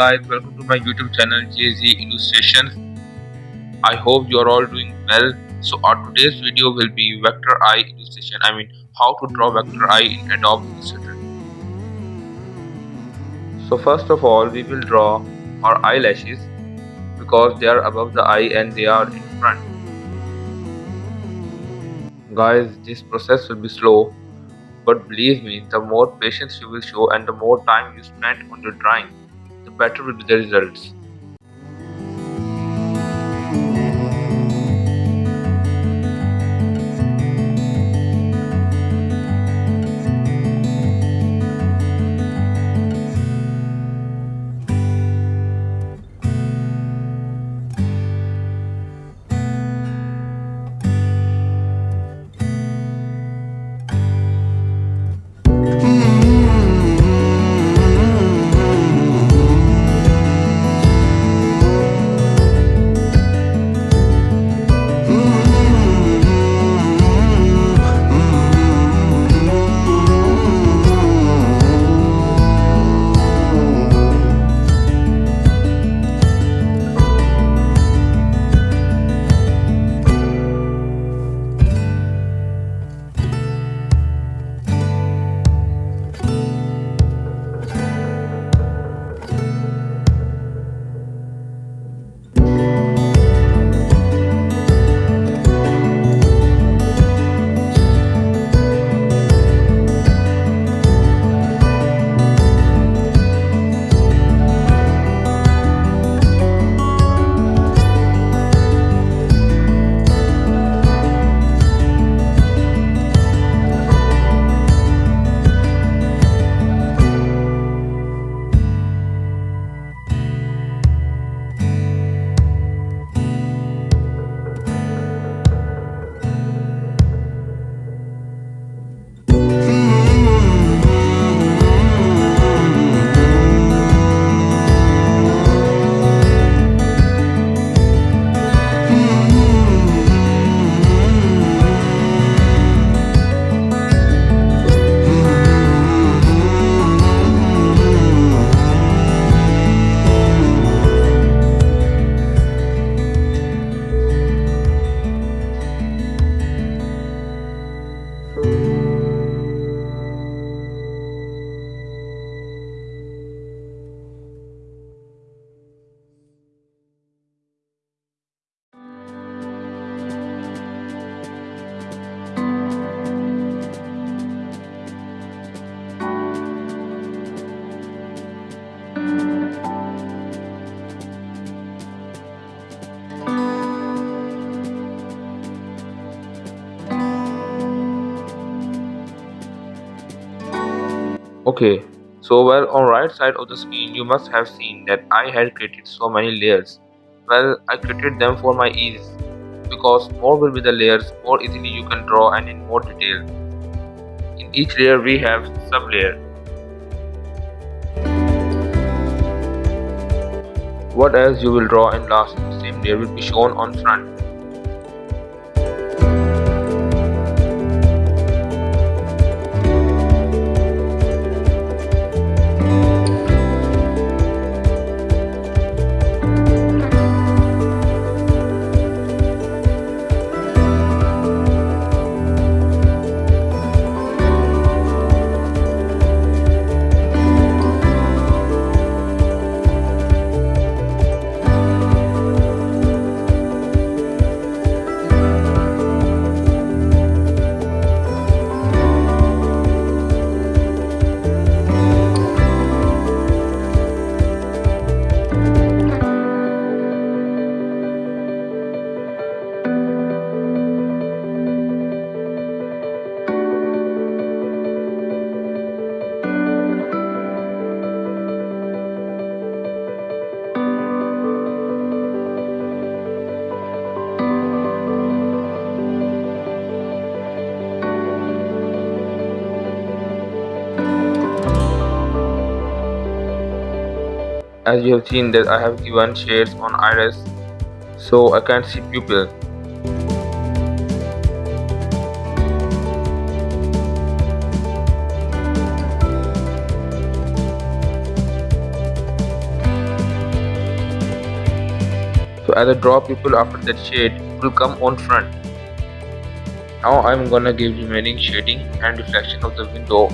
guys welcome to my youtube channel jz illustrations. I hope you are all doing well. So our today's video will be vector eye illustration i mean how to draw vector eye in adobe illustrator. So first of all we will draw our eyelashes because they are above the eye and they are in front. Guys this process will be slow but believe me the more patience you will show and the more time you spend on the drawing better be the results. Okay, so well on right side of the screen you must have seen that I had created so many layers. Well, I created them for my ease because more will be the layers, more easily you can draw and in more detail. In each layer we have sub layer. What else you will draw in last same layer will be shown on front. as you have seen that I have given shades on iris so I can't see pupil so as I draw pupil after that shade it will come on front. Now I'm gonna give remaining shading and reflection of the window.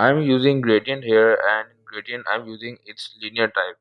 I'm using gradient here and gradient I'm using its linear type.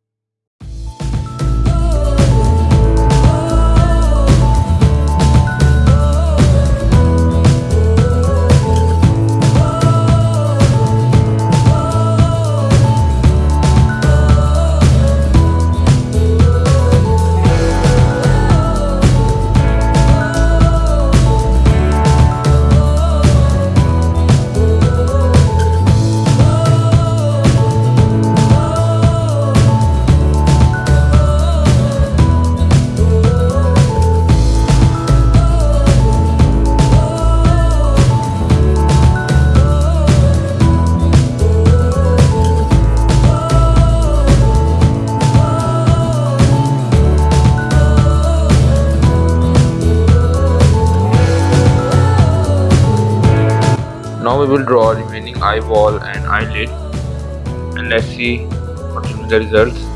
We will draw remaining eyeball and eyelid and let's see what will be the results.